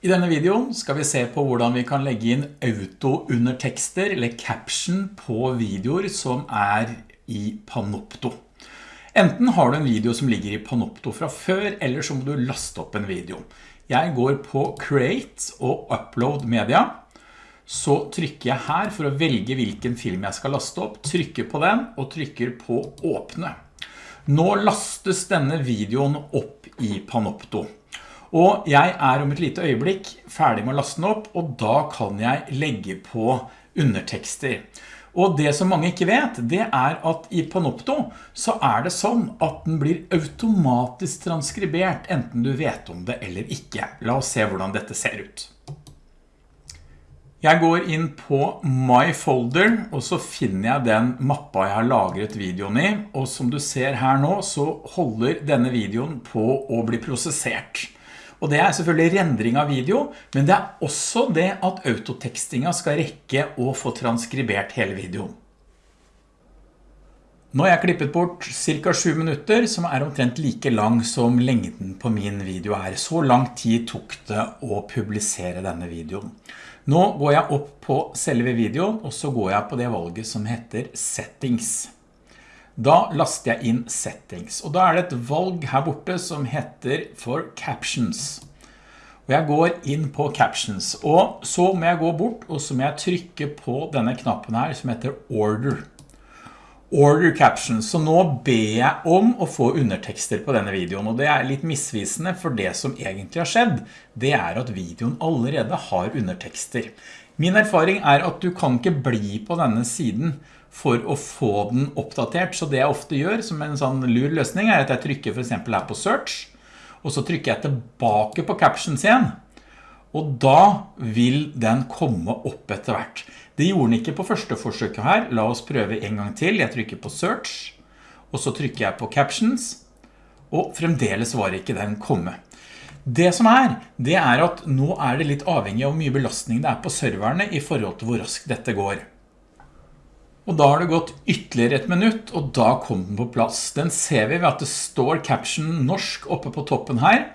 I denne videoen skal vi se på hvordan vi kan legge inn auto-undertekster eller caption på videoer som er i Panopto. Enten har du en video som ligger i Panopto fra før, eller så må du laste opp en video. Jeg går på Create og Upload Media. Så trykker jeg her for å velge hvilken film jeg skal laste opp, trykker på den og trykker på Åpne. Nå lastes denne videoen opp i Panopto. Og jeg er om et lite øyeblikk ferdig med å laste den opp, og da kan jeg legge på undertekster. Og det som mange ikke vet, det er at i Panopto så er det sånn at den blir automatisk transkribert, enten du vet om det eller ikke. La oss se hvordan dette ser ut. Jeg går inn på My Folder, og så finner jeg den mappa jeg har lagret videoen i, og som du ser her nå, så holder denne videoen på å bli prosessert. Og det er selvfølgelig rendring av video, men det er også det at autotekstinga skal rekke å få transkribert hele videoen. Nå har jeg klippet bort cirka 7 minutter, som er omtrent like lang som lengden på min video er. Så lang tid tok det å publisere denne videoen. Nå går jeg opp på selve videoen, og så går jeg på det valget som heter Settings. Da laster jeg inn settings, og da er det et valg her borte som heter for captions. Og jeg går inn på captions, og så må jeg gå bort, og så må jeg trykke på denne knappen her som heter order. Order captions, så nå ber jeg om å få undertekster på denne videoen, og det er litt misvisende, for det som egentlig har skjedd, det er at videoen allerede har undertekster. Min erfaring er at du kan ikke bli på denne siden for å få den oppdatert. Så det jeg ofte gjør som en sånn lur løsning er at jeg trykker for eksempel her på search, og så trykker jeg tilbake på captions igjen. Og da vil den komme opp etter hvert. Det gjorde den ikke på første forsøket her. La oss prøve en gang til. Jeg trykker på search, og så trykker jeg på captions, og fremdeles var ikke den komme. Det som er, det er at nå er det litt avhengig av hvor mye belastning det er på serverne i forhold til hvor raskt dette går. Og da har det gått ytterligere et minutt, og da kom den på plass. Den ser vi ved at det står caption norsk oppe på toppen her.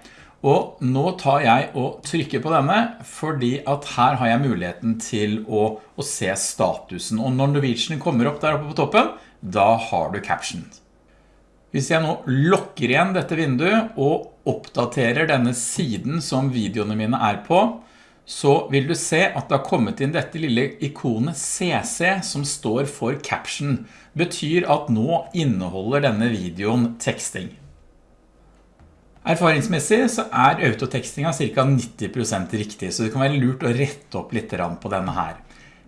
Og nå tar jeg og trykker på denne, fordi at her har jeg muligheten til å, å se statusen. Og når Norwegian kommer opp der oppe på toppen, da har du caption. Hvis jeg nå lokker igjen dette vinduet og oppdaterer denne siden som videoene mine er på, så vil du se at det har kommet inn dette lille ikonet CC som står for caption. Betyr at nå inneholder denne videoen teksting. Erfaringsmessig så er autotekstinga ca. 90% riktig, så det kan være lurt å rette opp litt på denne her.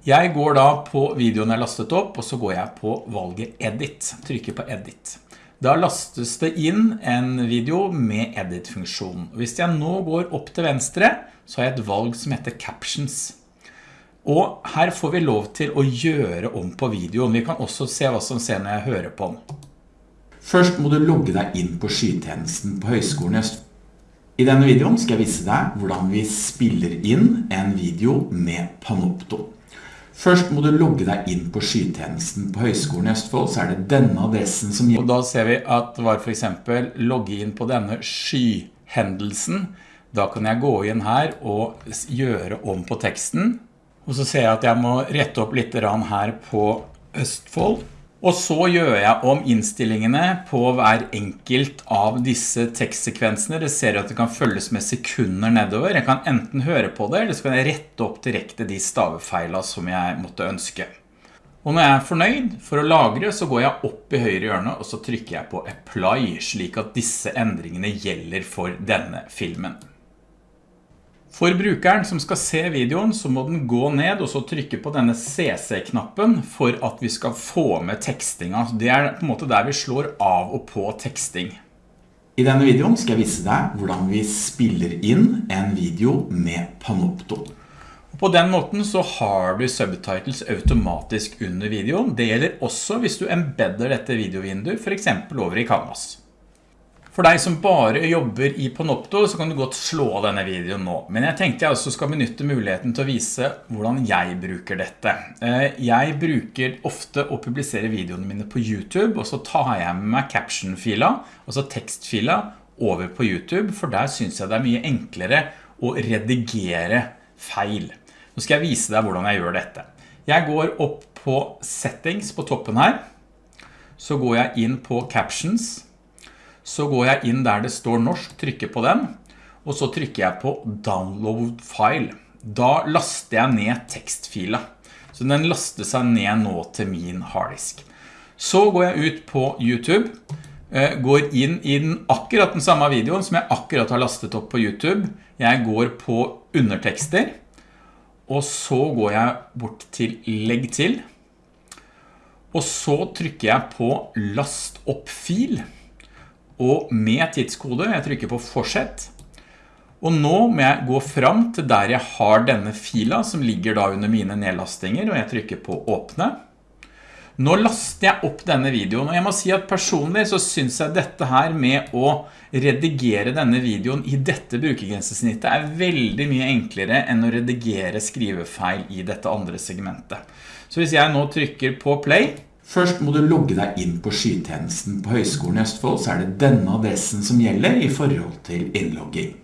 Jeg går da på videoen jeg lastet opp, og så går jeg på valget Edit. Trykker på Edit. Da lastes det inn en video med edit-funksjon. Hvis jeg nå går opp til venstre, så har jeg et valg som heter Captions. Og her får vi lov til å gjøre om på videoen. Vi kan også se hva som ser når jeg hører på den. Først må du logge deg inn på skytjenesten på Høgskolen i Øst. I denne videoen skal jeg vise deg hvordan vi spiller inn en video med Panopto. Først må du logge deg inn på skytjenesten på Høgskolen i Østfold, så er det denne adressen som gjelder. Og da ser vi at det var for eksempel logge inn på denne skyhendelsen. Da kan jeg gå inn her og gjøre om på teksten. Og så ser jeg at jeg må rette opp litt her på Østfold. Og så gjør jeg om innstillingene på hver enkelt av disse tekstsekvensene. Det ser at det kan følges med sekunder nedover. Jeg kan enten høre på det, eller så kan jeg rette opp direkte de stavefeilene som jeg måtte ønske. Og når jeg er fornøyd for å lagre, så går jeg opp i høyre hjørne, og så trykker jeg på Apply, slik at disse endringene gjelder for denne filmen. For brukeren som skal se videoen så må den gå ned og så trykke på denne CC-knappen for at vi skal få med tekstinga. Det er på en måte der vi slår av og på teksting. I denne videoen skal jeg vise deg hvordan vi spiller inn en video med Panopto. På den måten så har du subtitles automatisk under videoen. Det gjelder også hvis du embedder dette videovinduet, for eksempel over i Canvas. For deg som bare jobber i Panopto, så kan du godt slå denne videoen nå. Men jeg tenkte jeg også skal benytte muligheten til å vise hvordan jeg bruker dette. Eh, jeg bruker ofte å publisere videoene mine på YouTube, og så tar jeg med meg caption-fila, altså tekstfila, over på YouTube, for der synes jeg det er mye enklere å redigere feil. Nå skal jeg vise deg hvordan jeg gjør dette. Jeg går opp på settings på toppen her. Så går jeg inn på captions. Så går jeg inn der det står norsk, trykker på den. Og så trykker jeg på download file. Da laster jeg ned tekstfila. Så den laster seg ned nå til min harddisk. Så går jeg ut på YouTube, eh, går inn i den, akkurat den samme videoen som jeg akkurat har lastet opp på YouTube. Jeg går på undertekster, og så går jeg bort til legg til. Og så trykker jeg på last opp fil, og med tidskode, jeg trykker på fortsett, og nå må jeg gå fram til der jeg har denne fila som ligger da under mine nedlastinger, og jeg trykker på åpne. Nå laster jeg opp denne videoen, og jeg må si at personlig så synes jeg dette her med å redigere denne videoen i dette brukergrensesnittet er veldig mye enklere enn å redigere skrivefeil i dette andre segmentet. Så hvis jeg nå trykker på play, Først må du logge deg inn på skytjenesten på Høgskolen i Østfold, så er det denne adressen som gjelder i forhold til innlogging.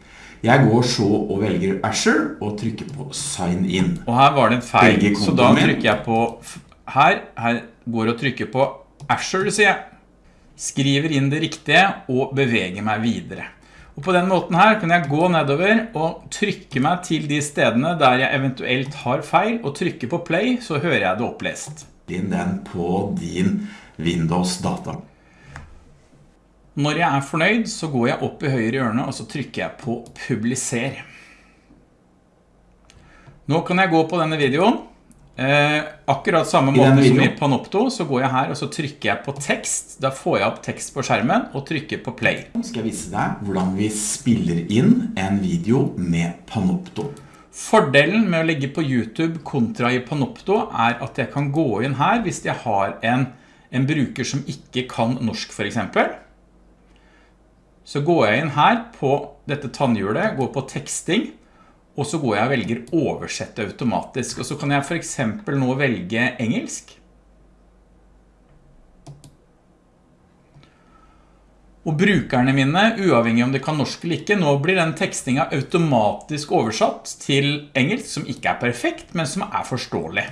Jeg går så og velger Azure og trykker på Sign In. Og her var det en feil, så da trykker jeg på her, her går og trykker på Azure, sier jeg. Skriver inn det riktige og beveger meg videre. Og på den måten her kan jeg gå nedover og trykke meg til de stedene der jeg eventuelt har feil, og trykke på play, så hører jeg det opplest. Inn den på din Windows-data. Når jeg er fornøyd, så går jeg opp i høyre hjørne, og så trykker jeg på publiser. Nå kan jeg gå på denne videoen, Eh, akkurat samme måte som i Panopto så går jeg her og så trykker jeg på tekst. Da får jeg opp tekst på skjermen og trykker på play. Nå skal jeg vise deg hvordan vi spiller inn en video med Panopto Fordelen med å legge på YouTube kontra i Panopto er at jeg kan gå inn her hvis jeg har en, en bruker som ikke kan norsk for eksempel så går jeg inn her på dette tannhjulet, går på teksting og så går jeg og velger oversette automatisk, og så kan jeg for eksempel nå velge engelsk. Og brukerne mine, uavhengig om de kan norsk eller ikke, nå blir den tekstingen automatisk oversatt til engelsk, som ikke er perfekt, men som er forståelig.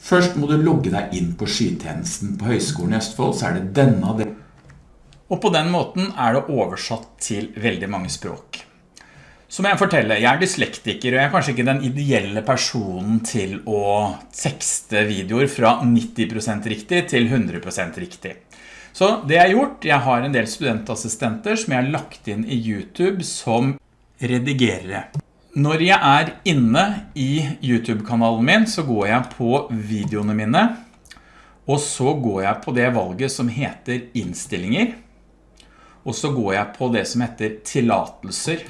Først må du logge deg inn på skytjenesten på Høgskolen i Østfold, så er det denne. Og på den måten er det oversatt til veldig mange språk. Så må jeg fortelle, jeg er dyslektiker, og jeg er kanskje ikke den ideelle personen til å tekste videoer fra 90% riktig til 100% riktig. Så det jeg har gjort, jeg har en del studentassistenter som jeg har lagt inn i YouTube som redigerere. Når jeg er inne i YouTube-kanalen min, så går jeg på videoene mine, og så går jeg på det valget som heter innstillinger, og så går jeg på det som heter tillatelser.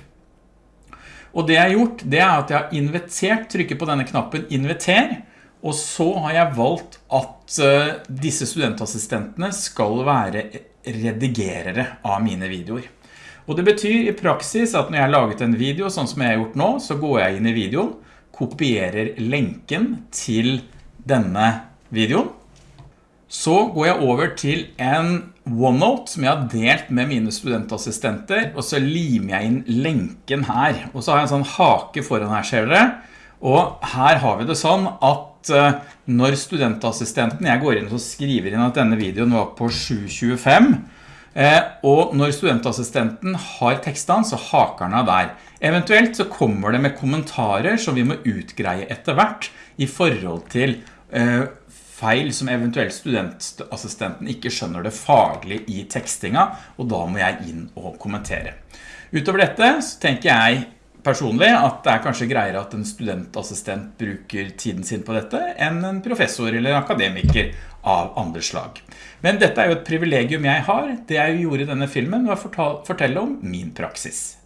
Og det jeg har gjort, det er at jeg har invitert, trykker på denne knappen inviter, og så har jeg valgt at eh, disse studentassistentene skal være redigerere av mine videoer. Og det betyr i praksis at når jeg har laget en video, sånn som jeg har gjort nå, så går jeg inn i videoen, kopierer lenken til denne videoen, så går jeg over til en OneNote som jeg har delt med mine studentassistenter, og så limer jeg inn lenken her. Og så har jeg en sånn hake foran her, ser dere. Og her har vi det sånn at eh, når studentassistenten, jeg går inn og skriver inn at denne videoen var på 7.25, eh, og når studentassistenten har tekstene, så haker den av der. Eventuelt så kommer det med kommentarer som vi må utgreie etter hvert i forhold til eh, feil som eventuelt studentassistenten ikke skjønner det faglig i tekstinga, og da må jeg inn og kommentere. Utover dette så tenker jeg personlig at det er kanskje greiere at en studentassistent bruker tiden sin på dette enn en professor eller akademiker av andre slag. Men dette er jo et privilegium jeg har. Det jeg gjorde i denne filmen var å fortelle om min praksis.